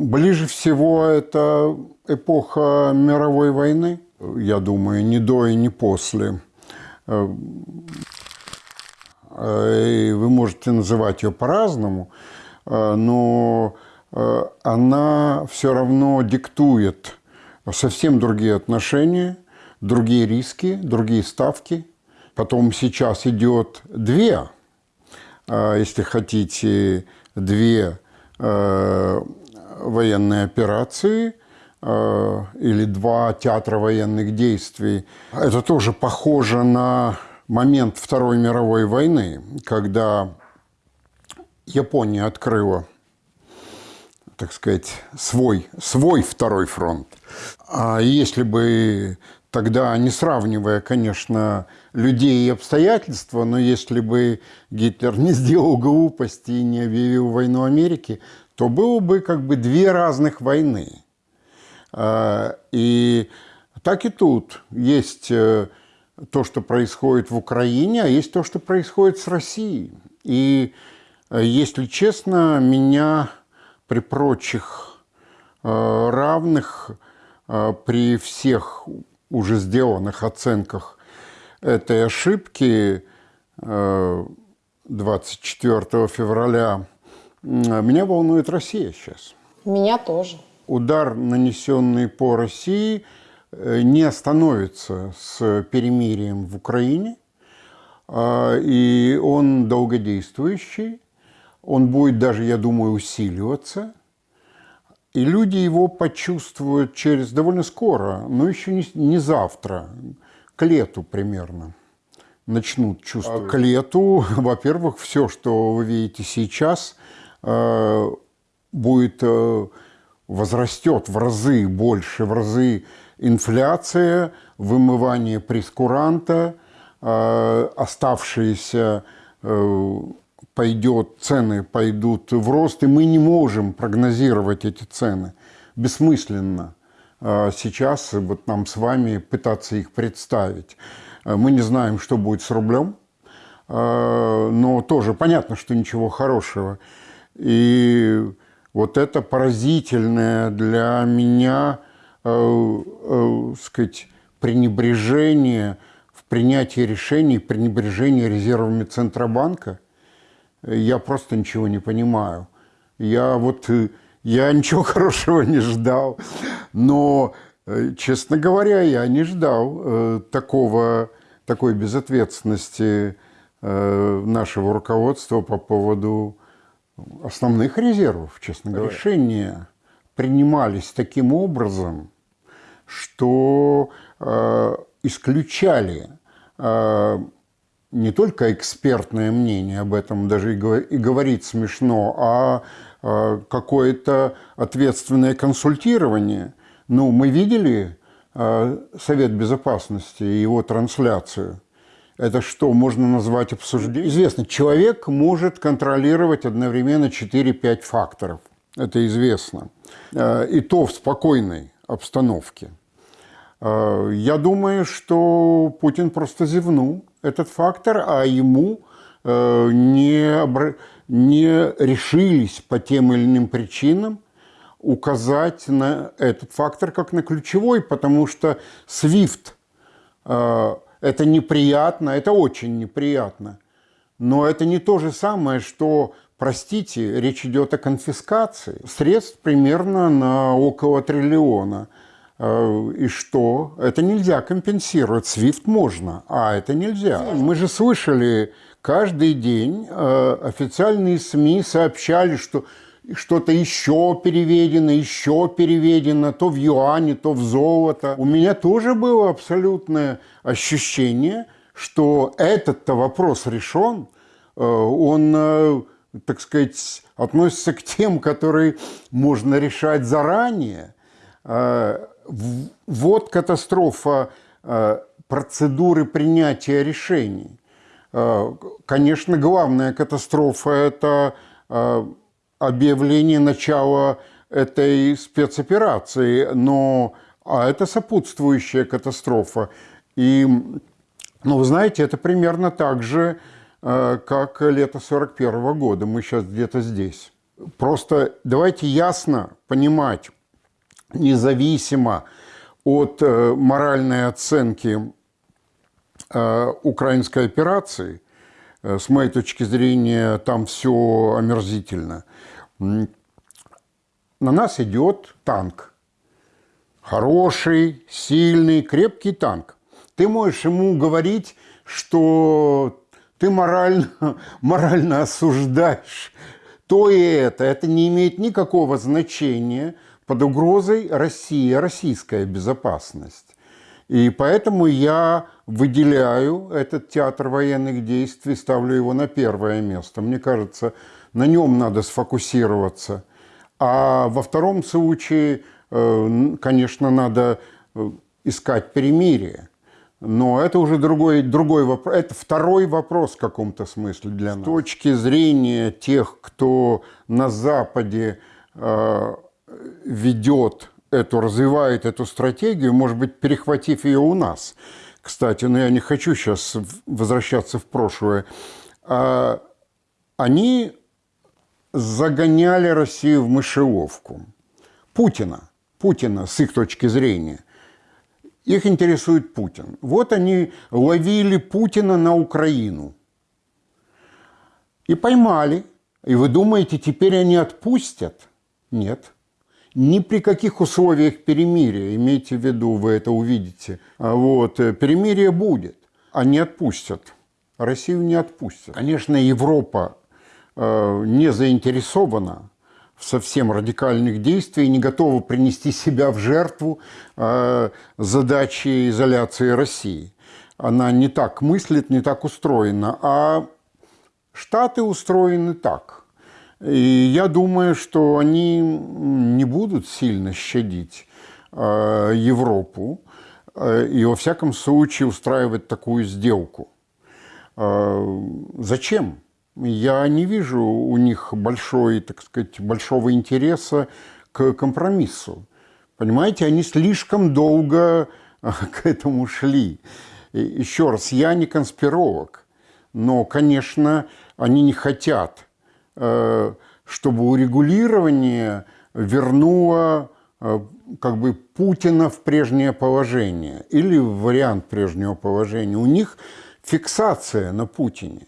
Ближе всего это эпоха мировой войны, я думаю, не до и не после. Э, вы можете называть ее по-разному, э, но э, она все равно диктует совсем другие отношения, другие риски, другие ставки. Потом сейчас идет две, если хотите, две военные операции э, или два театра военных действий. Это тоже похоже на момент Второй мировой войны, когда Япония открыла, так сказать, свой, свой второй фронт. А если бы тогда, не сравнивая, конечно, людей и обстоятельства, но если бы Гитлер не сделал глупости и не объявил войну Америке, то было бы как бы две разных войны. А, и так и тут есть э, то, что происходит в Украине, а есть то, что происходит с Россией. И, э, если честно, меня при прочих э, равных, при всех уже сделанных оценках этой ошибки 24 февраля меня волнует Россия сейчас. Меня тоже. Удар, нанесенный по России, э, не остановится с перемирием в Украине. А, и он долгодействующий. Он будет даже, я думаю, усиливаться. И люди его почувствуют через довольно скоро, но еще не, не завтра, к лету примерно начнут чувствовать. А к лету, во-первых, все, что вы видите сейчас – будет э, возрастет в разы больше, в разы инфляция, вымывание прескуранта, э, оставшиеся пойдет, цены пойдут в рост, и мы не можем прогнозировать эти цены. Бессмысленно сейчас вот нам с вами пытаться их представить. Мы не знаем, что будет с рублем, но тоже понятно, что ничего хорошего – и вот это поразительное для меня, э, э, сказать, пренебрежение в принятии решений, пренебрежение резервами Центробанка, я просто ничего не понимаю. Я вот, э, я ничего хорошего не ждал, но, э, честно говоря, я не ждал э, такого, такой безответственности э, нашего руководства по поводу основных резервов, честно говоря. Решения принимались таким образом, что э, исключали э, не только экспертное мнение, об этом даже и, говорить смешно, а э, какое-то ответственное консультирование. Ну, мы видели э, Совет Безопасности и его трансляцию – это что можно назвать обсуждением? Известно, человек может контролировать одновременно 4-5 факторов. Это известно. Э, и то в спокойной обстановке. Э, я думаю, что Путин просто зевнул этот фактор, а ему э, не, не решились по тем или иным причинам указать на этот фактор как на ключевой, потому что SWIFT это неприятно, это очень неприятно. Но это не то же самое, что, простите, речь идет о конфискации средств примерно на около триллиона. Э, и что? Это нельзя компенсировать. SWIFT можно, а это нельзя. Мы же слышали, каждый день э, официальные СМИ сообщали, что что-то еще переведено, еще переведено, то в юане, то в золото. У меня тоже было абсолютное ощущение, что этот-то вопрос решен, э, он, э, так сказать, относится к тем, которые можно решать заранее. Э, вот катастрофа процедуры принятия решений. Конечно, главная катастрофа – это объявление начала этой спецоперации, но а это сопутствующая катастрофа. И, ну, вы знаете, это примерно так же, э, как лето 41 года. Мы сейчас где-то здесь. Просто давайте ясно понимать, независимо от э, моральной оценки э, украинской операции, с моей точки зрения, там все омерзительно. На нас идет танк. Хороший, сильный, крепкий танк. Ты можешь ему говорить, что ты морально, морально осуждаешь то и это. Это не имеет никакого значения – под угрозой Россия, российская безопасность. И поэтому я выделяю этот театр военных действий, ставлю его на первое место. Мне кажется, на нем надо сфокусироваться. А во втором случае, э, конечно, надо э, искать перемирие. Но это уже другой, другой вопрос. Это второй вопрос в каком-то смысле для нас. С точки зрения тех, кто на Западе э, ведет эту, развивает эту стратегию, может быть, перехватив ее у нас. Кстати, но я не хочу сейчас возвращаться в прошлое. А, они загоняли Россию в мышеловку. Путина, Путина с их точки зрения. Их интересует Путин. Вот они ловили Путина на Украину. И поймали. И вы думаете, теперь они отпустят? Нет ни при каких условиях перемирия, имейте в виду, вы это увидите, а вот, э, перемирие будет, не отпустят. Россию не отпустят. Конечно, Европа не заинтересована в совсем радикальных действиях, не готова принести себя в жертву э, задачи изоляции России. Она не так мыслит, не так устроена. А Штаты устроены так – и я думаю, что они не будут сильно щадить э, Европу э, и, во всяком случае, устраивать такую сделку. Э, зачем? Я не вижу у них большой, так сказать, большого интереса к компромиссу. Понимаете, они слишком долго к этому шли. Еще раз, я не конспиролог, но, конечно, они не хотят – Э, чтобы урегулирование вернуло э, как бы Путина в прежнее положение или в вариант прежнего положения. У них фиксация на Путине.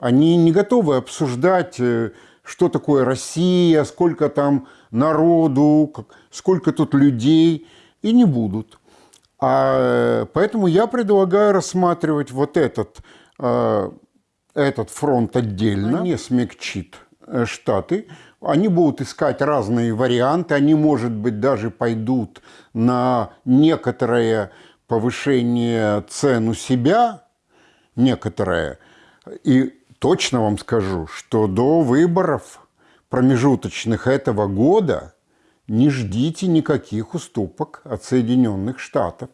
Они не готовы обсуждать, э, что такое Россия, сколько там народу, сколько тут людей, и не будут. А поэтому я предлагаю рассматривать вот этот этот фронт отдельно не смягчит э, Штаты. Они будут искать разные варианты, они, может быть, даже пойдут на некоторое повышение цен у себя, некоторое. И точно вам скажу, что до выборов промежуточных этого года не ждите никаких уступок от Соединенных Штатов.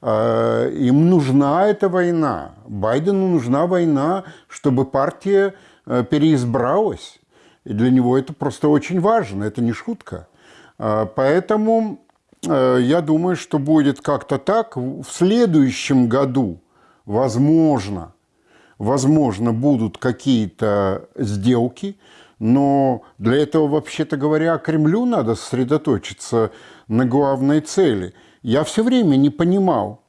А, им нужна эта война. Байдену нужна война, чтобы партия э, переизбралась. И для него это просто очень важно, это не шутка. А, поэтому э, я думаю, что будет как-то так. В следующем году, возможно, возможно, будут какие-то сделки, но для этого, вообще-то говоря, Кремлю надо сосредоточиться на главной цели – я все время не понимал,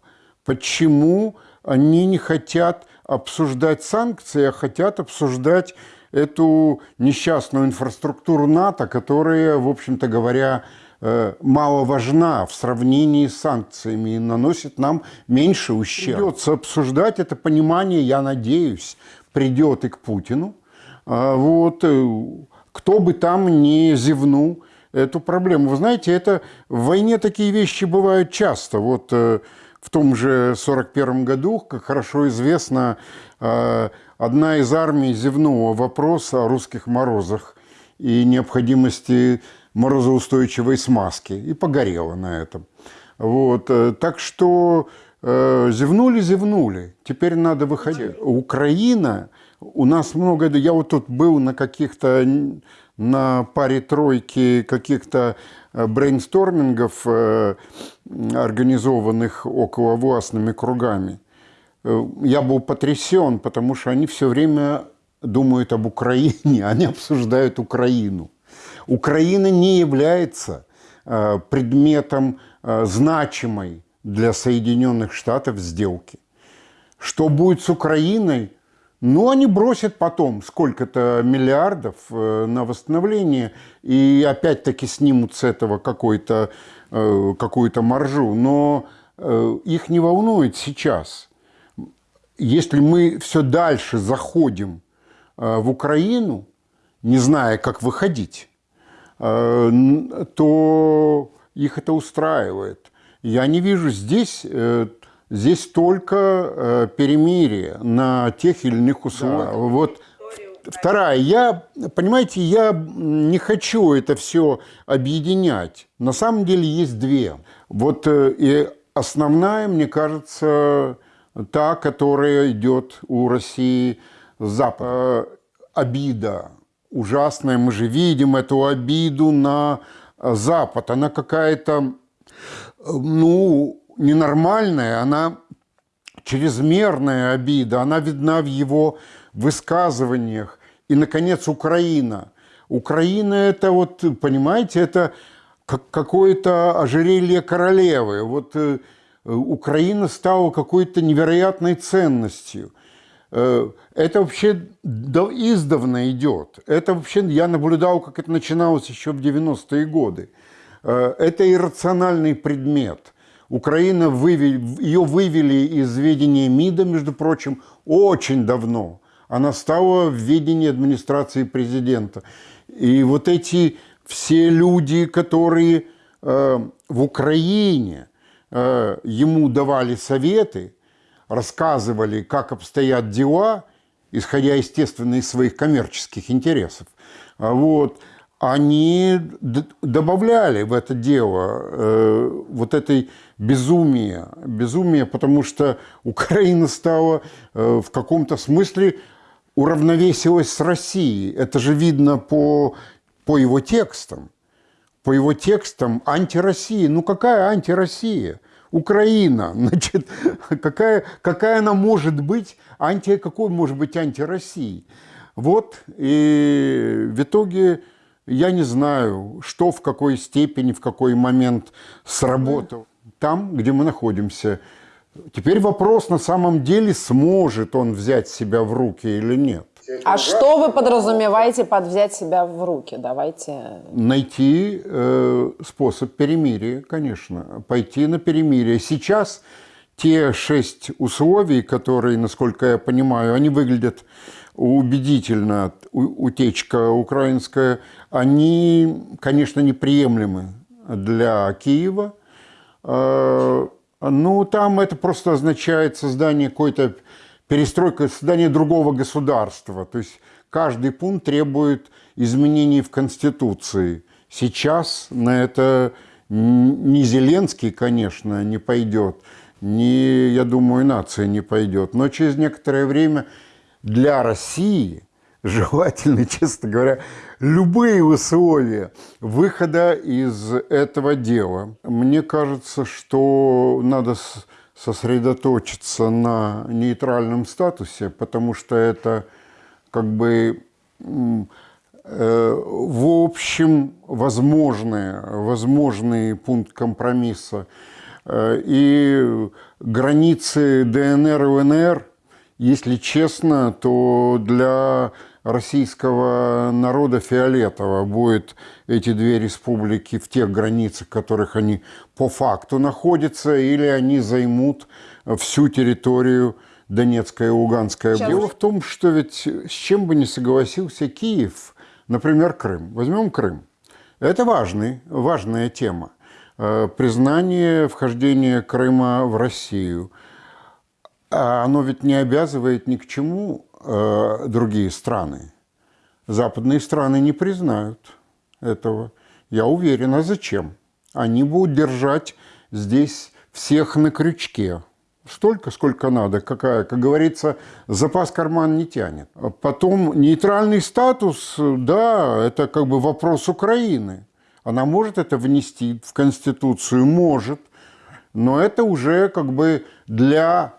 почему они не хотят обсуждать санкции, а хотят обсуждать эту несчастную инфраструктуру НАТО, которая, в общем-то говоря, мало важна в сравнении с санкциями и наносит нам меньше ущерба. Придется обсуждать это понимание, я надеюсь, придет и к Путину. А вот, э, кто бы там ни зевнул, эту проблему. Вы знаете, это в войне такие вещи бывают часто. Вот э, в том же 41 году, как хорошо известно, э, одна из армий зевнула вопрос о русских морозах и необходимости морозоустойчивой смазки и погорела на этом. Вот. Э, так что зевнули, зевнули. Теперь надо выходить. Украина, у нас много... Я вот тут был на каких-то на паре тройки каких-то э, брейнстормингов, э, организованных около властными кругами, э, я был потрясен, потому что они все время думают об Украине, они обсуждают Украину. Украина не является э, предметом э, значимой для Соединенных Штатов сделки. Что будет с Украиной? Ну, они бросят потом сколько-то миллиардов э, на восстановление и опять-таки снимут с этого какую-то какую маржу. Но их не волнует сейчас. Если мы все дальше заходим в Украину, не зная, как выходить, то их это устраивает. Я не вижу здесь, э, здесь только э, перемирие на тех или иных условиях. Да. Вот Вторая, я, понимаете, я не хочу это все объединять. На самом деле есть две. Вот и основная, мне кажется, та, которая идет у России с запада. Обида ужасная. Мы же видим эту обиду на э, Запад. Она какая-то, э, ну, ненормальная, она чрезмерная обида, она видна в его высказываниях. И, наконец, Украина. Украина – это вот, понимаете, это какое-то ожерелье королевы. Вот э, Украина стала какой-то невероятной ценностью. Э, это вообще издавна идет. Это вообще, я наблюдал, как это начиналось еще в 90-е годы. Э, это иррациональный предмет. Украина вывели, ее вывели из ведения МИДа, между прочим, очень давно. Она стала в ведении администрации президента. И вот эти все люди, которые э, в Украине ему давали советы, рассказывали, как обстоят дела, исходя, естественно, из своих коммерческих интересов, а вот, они добавляли в это дело э, вот этой безумия, безумия, потому что Украина стала э, в каком-то смысле уравновесилась с Россией. Это же видно по, по его текстам. По его текстам антироссия. Ну какая антироссия? Украина, значит, какая, какая она может быть, анти, какой может быть антироссии? Вот, и в итоге я не знаю, что в какой степени, в какой момент сработал. Там, где мы находимся. Теперь вопрос, на самом деле, сможет он взять себя в руки или нет. А что вы подразумеваете под взять себя в руки? Давайте... Найти э, способ перемирия, конечно. Пойти на перемирие. Сейчас те шесть условий, которые, насколько я понимаю, они выглядят убедительно, утечка украинская, они, конечно, неприемлемы для Киева. Э, ну, там это просто означает создание какой-то перестройка, создание другого государства. То есть каждый пункт требует изменений в Конституции. Сейчас на это ни Зеленский, конечно, не пойдет, ни, я думаю, нация не пойдет. Но через некоторое время для России желательно, честно говоря, любые условия выхода из этого дела. Мне кажется, что надо сосредоточиться на нейтральном статусе, потому что это как бы э, в общем возможный, возможный пункт компромисса. Э, и границы ДНР и ЛНР, если честно, то для российского народа фиолетово будет эти две республики в тех границах, в которых они по факту находятся, или они займут всю территорию Донецкая и Луганская. Сейчас. Дело в том, что ведь с чем бы не согласился Киев, например, Крым. Возьмем Крым. Это важный, важная тема. Э, признание вхождения Крыма в Россию. А оно ведь не обязывает ни к чему э, другие страны. Западные страны не признают этого. Я уверен, а зачем? Они будут держать здесь всех на крючке. Столько, сколько надо, какая, как говорится, запас карман не тянет. Потом нейтральный статус, да, это как бы вопрос Украины. Она может это внести в Конституцию? Может. Но это уже как бы для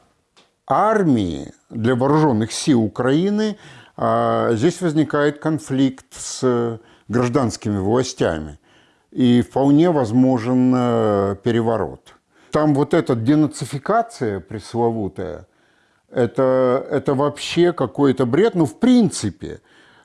армии, для вооруженных сил Украины, а здесь возникает конфликт с гражданскими властями. И вполне возможен э, переворот. Там вот эта денацификация пресловутая, это, это вообще какой-то бред. Ну, в принципе,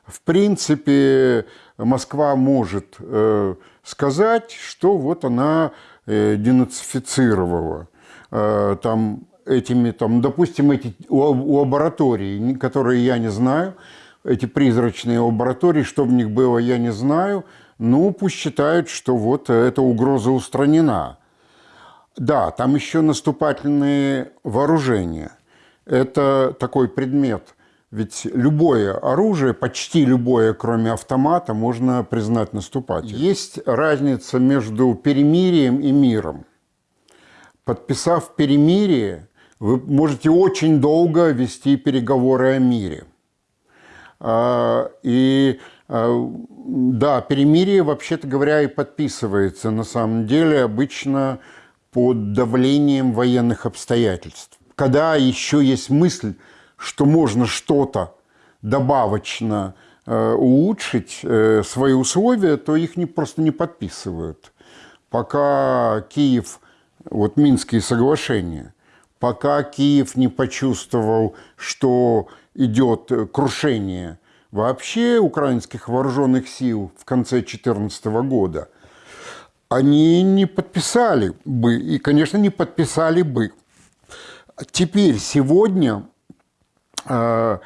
в принципе, Москва может э, сказать, что вот она э, денацифицировала. Э, там этими, там, допустим, эти лаборатории, которые я не знаю, эти призрачные лаборатории, что в них было, я не знаю, ну, пусть считают, что вот эта угроза устранена. Да, там еще наступательные вооружения. Это такой предмет. Ведь любое оружие, почти любое, кроме автомата, можно признать наступательным. Есть разница между перемирием и миром. Подписав перемирие, вы можете очень долго вести переговоры о мире. А, и а, да, перемирие, вообще-то говоря, и подписывается на самом деле обычно под давлением военных обстоятельств. Когда еще есть мысль, что можно что-то добавочно э, улучшить э, свои условия, то их не, просто не подписывают. Пока Киев, вот Минские соглашения, пока Киев не почувствовал, что идет крушение вообще украинских вооруженных сил в конце 2014 года, они не подписали бы, и, конечно, не подписали бы. Теперь, сегодня, э,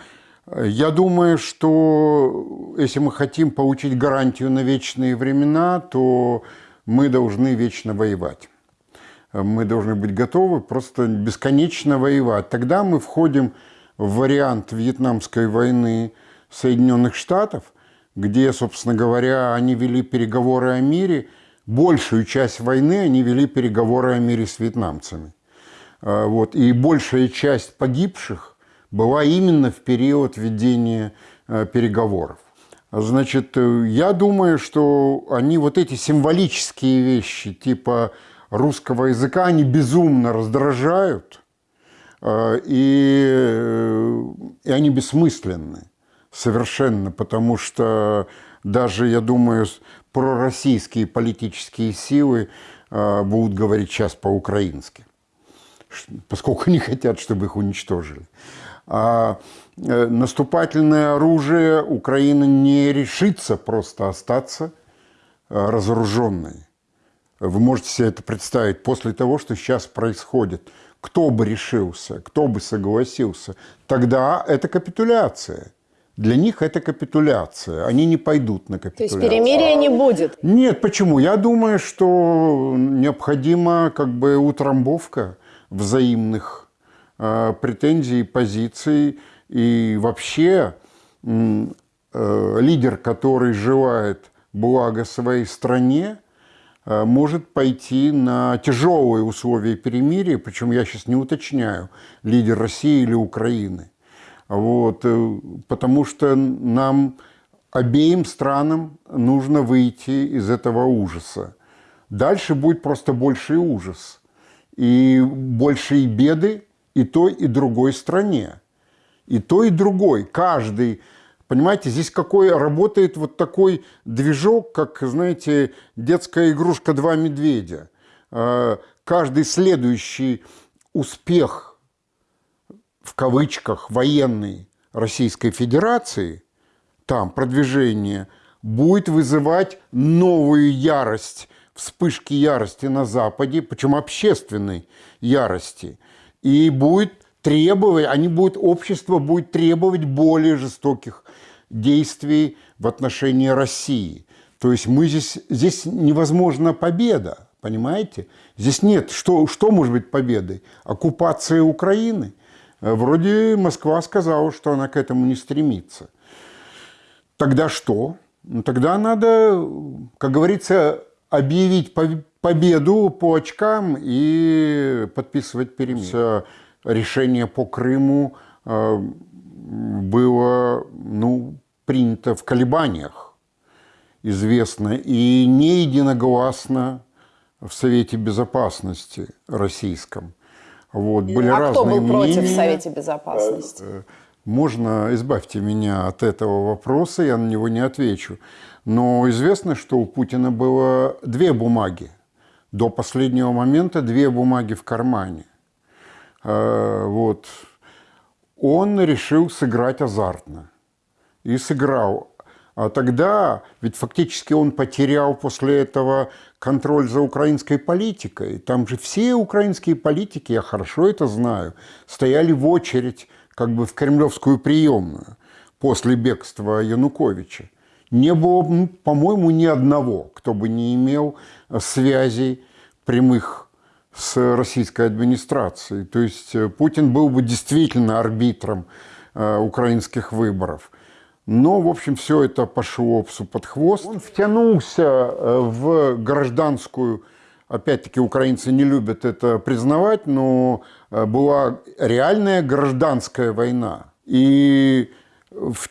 я думаю, что если мы хотим получить гарантию на вечные времена, то мы должны вечно воевать мы должны быть готовы просто бесконечно воевать. Тогда мы входим в вариант Вьетнамской войны Соединенных Штатов, где, собственно говоря, они вели переговоры о мире, большую часть войны они вели переговоры о мире с вьетнамцами. А, вот. И большая часть погибших была именно в период ведения а, переговоров. Значит, э, я думаю, что они вот эти символические вещи, типа русского языка, они безумно раздражают, э, и, э, и они бессмысленны совершенно, потому что даже, я думаю, пророссийские политические силы э, будут говорить сейчас по-украински, поскольку они хотят, чтобы их уничтожили. А наступательное оружие Украина не решится просто остаться разоруженной. Вы можете себе это представить после того, что сейчас происходит. Кто бы решился, кто бы согласился, тогда это капитуляция. Для них это капитуляция. Они не пойдут на капитуляцию. То есть перемирия не будет? Нет, почему? Я думаю, что необходима как бы утрамбовка взаимных э, претензий, позиций. И вообще э, лидер, который желает блага своей стране, может пойти на тяжелые условия перемирия, причем я сейчас не уточняю, лидер России или Украины. Вот, э, потому что нам, обеим странам, нужно выйти из этого ужаса. Дальше будет просто больший ужас. И большие беды и той, и другой стране. И той, и другой. Каждый Понимаете, здесь какой работает вот такой движок, как, знаете, детская игрушка «Два медведя». А, каждый следующий успех, в кавычках, военный Российской Федерации, там продвижение, будет вызывать новую ярость, вспышки ярости на Западе, причем общественной ярости. И будет требовать, они будут, общество будет требовать более жестоких действий в отношении России. То есть мы здесь, здесь невозможна победа, понимаете? Здесь нет, что, что может быть победой? Оккупация Украины? Э, вроде Москва сказала, что она к этому не стремится. Тогда что? Ну, тогда надо, как говорится, объявить победу по очкам и подписывать перемирие. Решение по Крыму э, было ну, принято в колебаниях, известно, и не единогласно в Совете Безопасности российском. Вот, были а разные кто был мнения. против в Совете Безопасности? Э, Можно, избавьте меня от этого вопроса, я на него не отвечу. Но известно, что у Путина было две бумаги. До последнего момента две бумаги в кармане. Э, вот. Он решил сыграть азартно. И сыграл. А тогда, ведь фактически он потерял после этого контроль за украинской политикой. Там же все украинские политики, я хорошо это знаю, стояли в очередь как бы в кремлевскую приемную после бегства Януковича. Не было, ну, по-моему, ни одного, кто бы не имел связей прямых с российской администрацией. То есть э, Путин был бы действительно арбитром э, украинских выборов. Но, в общем, все это пошло псу под хвост. Он втянулся э, в гражданскую, опять-таки, украинцы не любят это признавать, но была реальная гражданская война. И в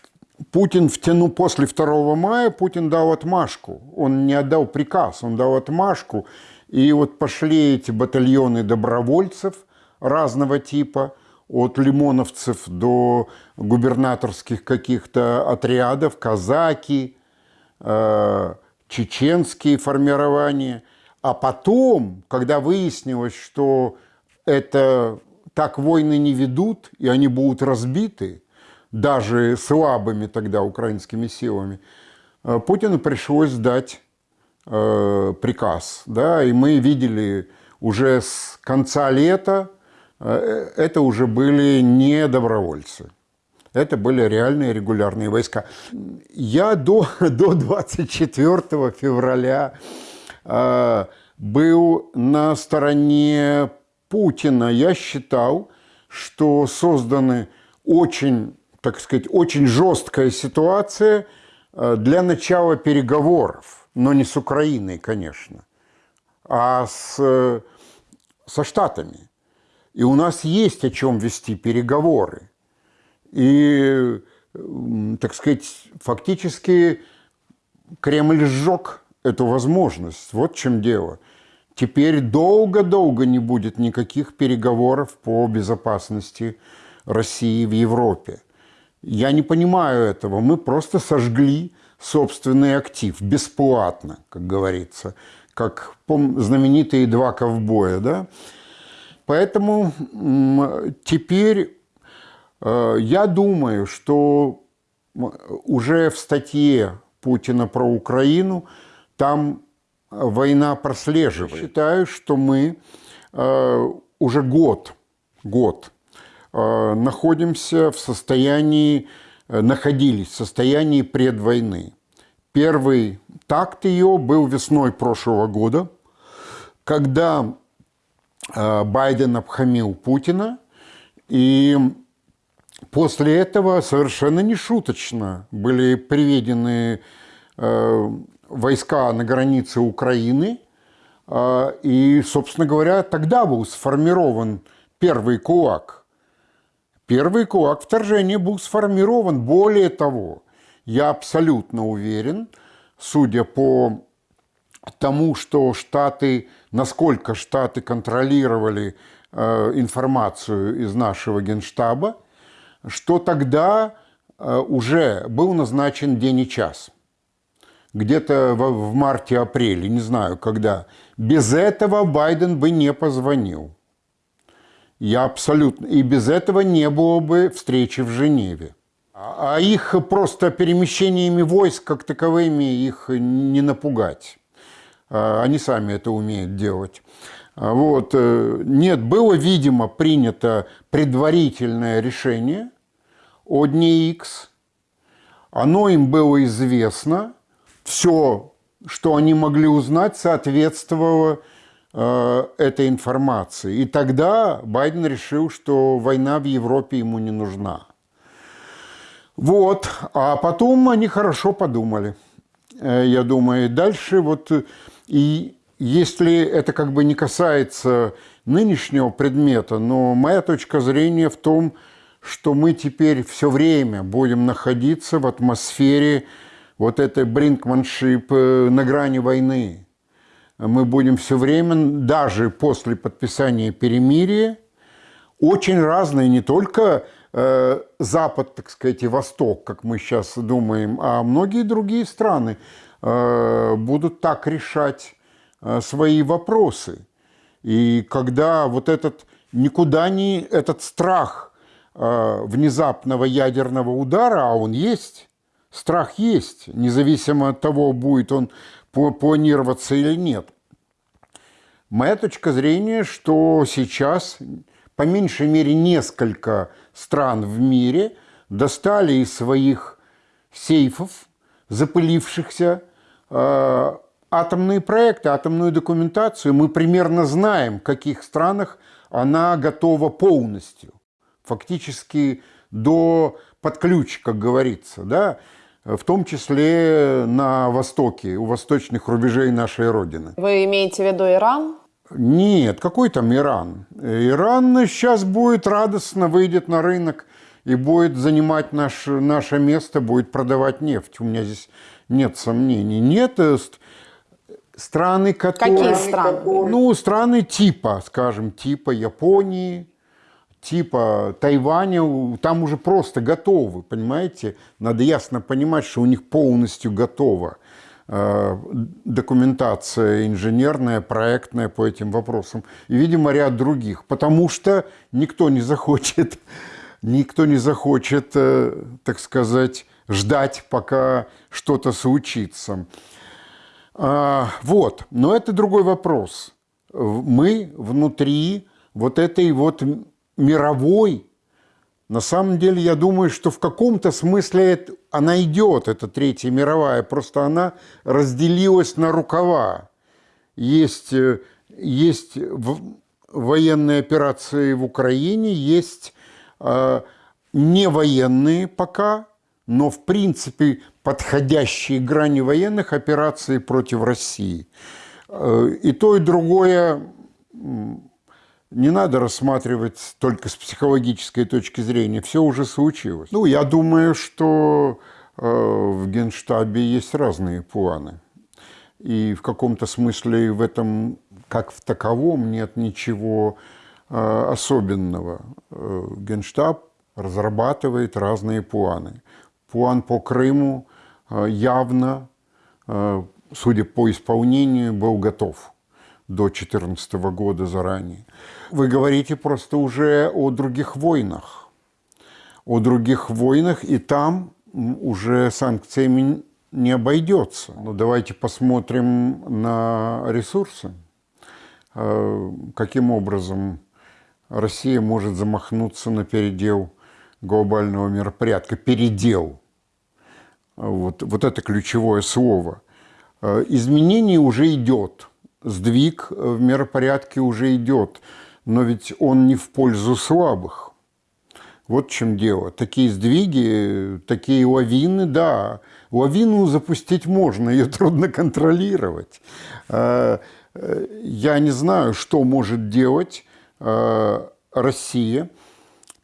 Путин втянул после 2 мая, Путин дал отмашку. Он не отдал приказ, он дал отмашку. И вот пошли эти батальоны добровольцев разного типа – от лимоновцев до губернаторских каких-то отрядов, казаки, э, чеченские формирования. А потом, когда выяснилось, что это так войны не ведут, и они будут разбиты, даже слабыми тогда украинскими силами, э, Путину пришлось дать э, приказ. Да? И мы видели уже с конца лета, Э, это уже были не добровольцы. Это были реальные регулярные войска. Я до, до 24 февраля э, был на стороне Путина. Я считал, что созданы очень, так сказать, очень жесткая ситуация э, для начала переговоров, но не с Украиной, конечно, а с, со Штатами. И у нас есть о чем вести переговоры. И, так сказать, фактически Кремль сжег эту возможность. Вот в чем дело. Теперь долго-долго не будет никаких переговоров по безопасности России в Европе. Я не понимаю этого. Мы просто сожгли собственный актив бесплатно, как говорится, как знаменитые два ковбоя, да? Поэтому теперь э, я думаю, что уже в статье Путина про Украину там война прослеживает. Считаю, что мы э, уже год, год э, находимся в состоянии, находились в состоянии предвойны. Первый такт ее был весной прошлого года, когда Э, Байден обхамил Путина, и после этого совершенно нешуточно были приведены э, войска на границе Украины, э, и, собственно говоря, тогда был сформирован первый кулак. Первый кулак вторжения был сформирован. Более того, я абсолютно уверен, судя по тому, что Штаты, насколько Штаты контролировали э, информацию из нашего генштаба, что тогда э, уже был назначен день и час. Где-то в, в марте-апреле, не знаю когда. Без этого Байден бы не позвонил. Я абсолютно... И без этого не было бы встречи в Женеве. А их просто перемещениями войск как таковыми их не напугать. А, они сами это умеют делать. А, вот. Э, нет, было, видимо, принято предварительное решение о дне X. Оно им было известно. Все, что они могли узнать, соответствовало э, этой информации. И тогда Байден решил, что война в Европе ему не нужна. Вот. А потом они хорошо подумали. Э, я думаю, дальше вот и если это как бы не касается нынешнего предмета, но моя точка зрения в том, что мы теперь все время будем находиться в атмосфере вот этой бринкманшип э, на грани войны. Мы будем все время, даже после подписания перемирия, очень разные, не только э, Запад, так сказать, и Восток, как мы сейчас думаем, а многие другие страны э, будут так решать э, свои вопросы. И когда вот этот никуда не этот страх э, внезапного ядерного удара, а он есть, страх есть, независимо от того, будет он планироваться или нет. Моя точка зрения, что сейчас по меньшей мере несколько стран в мире достали из своих сейфов, запылившихся, э, атомные проекты, атомную документацию. Мы примерно знаем, в каких странах она готова полностью, фактически до под ключ, как говорится, да, в том числе на востоке, у восточных рубежей нашей Родины. Вы имеете в виду Иран? Нет, какой там Иран? Иран сейчас будет радостно, выйдет на рынок и будет занимать наш, наше место, будет продавать нефть. У меня здесь нет сомнений. Нет, э, страны, которые... Какие страны? Ну, страны типа, скажем, типа Японии, типа Тайваня, там уже просто готовы, понимаете? Надо ясно понимать, что у них полностью готова э, документация инженерная, проектная по этим вопросам. И, видимо, ряд других. Потому что никто не захочет, никто не захочет, э, так сказать, ждать, пока что-то случится. А, вот, но это другой вопрос. Мы внутри вот этой вот мировой, на самом деле, я думаю, что в каком-то смысле она идет, эта Третья мировая, просто она разделилась на рукава. Есть, э, есть военные операции в Украине, есть э, не военные пока, но в принципе подходящие грани военных операций против России. Э, и то, и другое не надо рассматривать только с психологической точки зрения. Все уже случилось. Ну, я думаю, что э, в Генштабе есть разные планы. И в каком-то смысле в этом, как в таковом, нет ничего э, особенного. Генштаб разрабатывает разные планы план по Крыму э, явно, э, судя по исполнению, был готов до 2014 года заранее. Вы говорите просто уже о других войнах. О других войнах, и там уже санкциями не обойдется. Но давайте посмотрим на ресурсы. Э, каким образом Россия может замахнуться на передел глобального миропорядка, передел. Вот, вот это ключевое слово. Э, изменение уже идет, сдвиг в миропорядке уже идет, но ведь он не в пользу слабых. Вот в чем дело. Такие сдвиги, такие лавины, да. Лавину запустить можно, ее трудно контролировать. Э, э, я не знаю, что может делать Россия,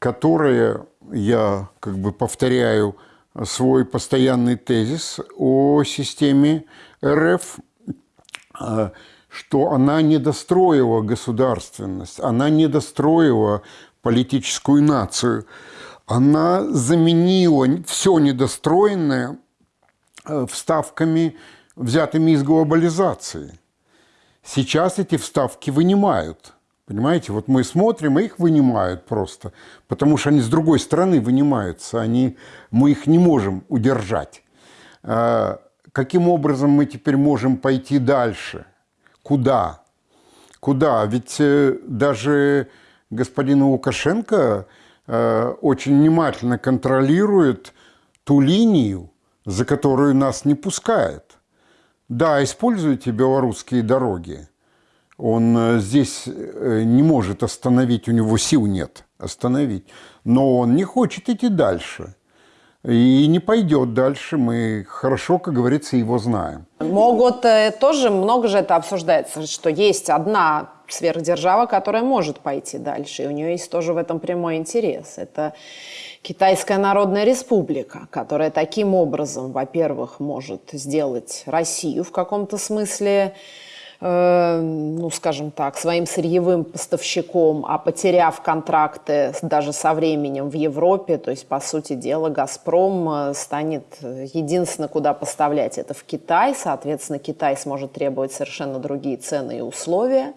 которая я как бы повторяю свой постоянный тезис о системе РФ, что она не достроила государственность, она не достроила политическую нацию, она заменила все недостроенное э, вставками, взятыми из глобализации. Сейчас эти вставки вынимают – Понимаете, вот мы смотрим, и их вынимают просто, потому что они с другой стороны вынимаются, они, мы их не можем удержать. Каким образом мы теперь можем пойти дальше? Куда? Куда? Ведь э, даже господин Лукашенко э, очень внимательно контролирует ту линию, за которую нас не пускает. Да, используйте белорусские дороги – он э, здесь не может остановить, у него сил нет остановить. Но он не хочет идти дальше. И не пойдет дальше. Мы хорошо, как говорится, его знаем. Могут э, тоже, много же это обсуждается, что есть одна сверхдержава, которая может пойти дальше. И у нее есть тоже в этом прямой интерес. Это Китайская Народная Республика, которая таким образом, во-первых, может сделать Россию в каком-то смысле ну, скажем так, своим сырьевым поставщиком, а потеряв контракты даже со временем в Европе, то есть, по сути дела, «Газпром» э, станет э, единственное, куда поставлять это в Китай. Соответственно, Китай сможет требовать совершенно другие цены и условия.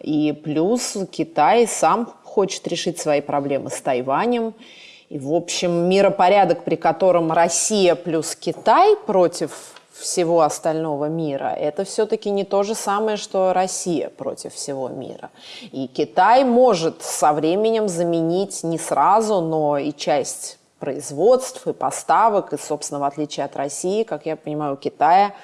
И плюс Китай сам хочет решить свои проблемы с Тайванем. И, в общем, миропорядок, при котором Россия плюс Китай против всего остального мира, это все-таки не то же самое, что Россия против всего мира. И Китай может со временем заменить не сразу, но и часть производств и поставок. И, собственно, в отличие от России, как я понимаю, у Китая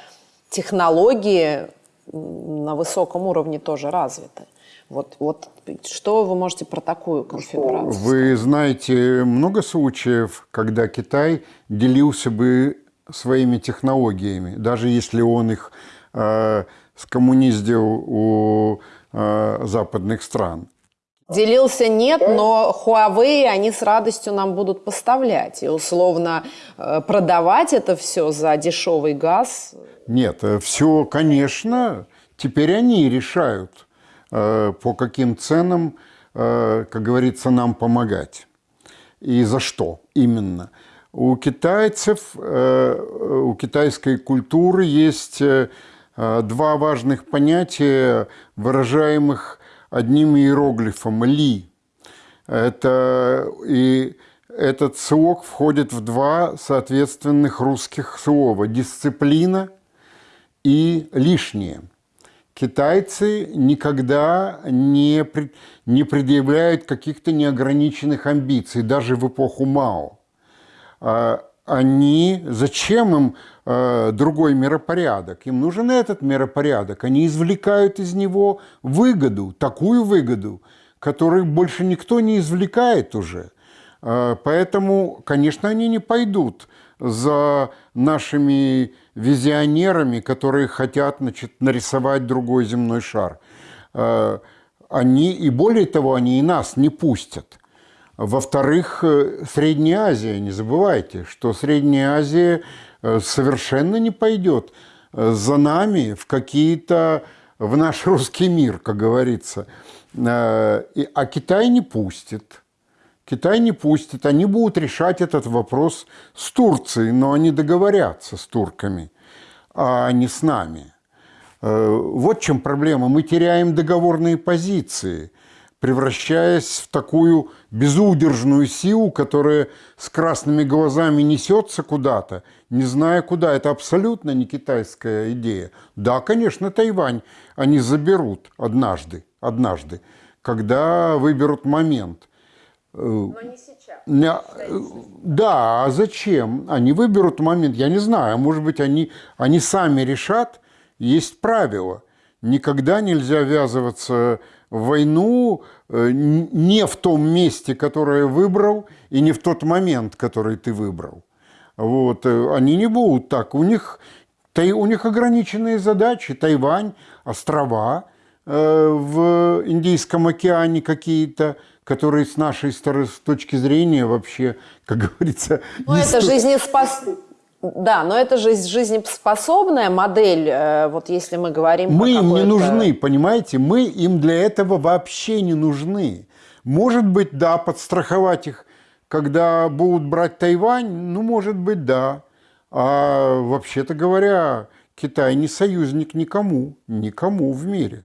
технологии на высоком уровне тоже развиты. Вот, вот что вы можете про такую конфигурацию? Вы знаете много случаев, когда Китай делился бы своими технологиями, даже если он их э, скоммуниздил у э, западных стран. Делился нет, но Huawei они с радостью нам будут поставлять. И условно э, продавать это все за дешевый газ. Нет, все, конечно, теперь они решают, э, по каким ценам, э, как говорится, нам помогать. И за что именно. У китайцев, э, у китайской культуры есть э, э, два важных понятия, выражаемых одним иероглифом «ли». Это, и этот слог входит в два соответственных русских слова – дисциплина и лишнее. Китайцы никогда не, не предъявляют каких-то неограниченных амбиций, даже в эпоху Мао. А, Они, зачем им э, другой миропорядок? Им нужен этот миропорядок. Они извлекают из него выгоду, такую выгоду, которую больше никто не извлекает уже. Э, Поэтому, конечно, они не пойдут за нашими визионерами, которые хотят значит, нарисовать другой земной шар. Э, Они, и более того, они и нас не пустят. Во-вторых, э, Средняя Азия, не забывайте, что Средняя Азия э, совершенно не пойдет э, за нами в какие-то, в наш русский мир, как говорится. А Китай не пустит. Китай не пустит. Они будут решать этот вопрос с Турцией, но они договорятся с турками, а не с нами. Вот в чем проблема. Мы теряем договорные позиции, превращаясь в такую безудержную силу, которая с красными глазами несется куда-то, не зная куда. Это абсолютно не китайская идея. Да, конечно, Тайвань они заберут однажды, однажды, когда выберут момент. Но не сейчас. Да, а зачем? Они выберут момент, я не знаю, может быть, они, они сами решат, есть правило. Никогда нельзя ввязываться войну э, не в том месте, которое выбрал, и не в тот момент, который ты выбрал. Вот, э, они не будут так. У них, у них ограниченные задачи. Тайвань, острова э, в Индийском океане какие-то, которые с нашей с точки зрения вообще, как говорится... Ну, это сто- жизнеспос... Да, но это же жизнеспособная модель, э, вот если мы говорим Мы им не нужны, понимаете? Мы им для этого вообще не нужны. Может быть, да, подстраховать их, когда будут брать Тайвань, ну, может быть, да. А вообще-то говоря, Китай не союзник никому, никому в мире.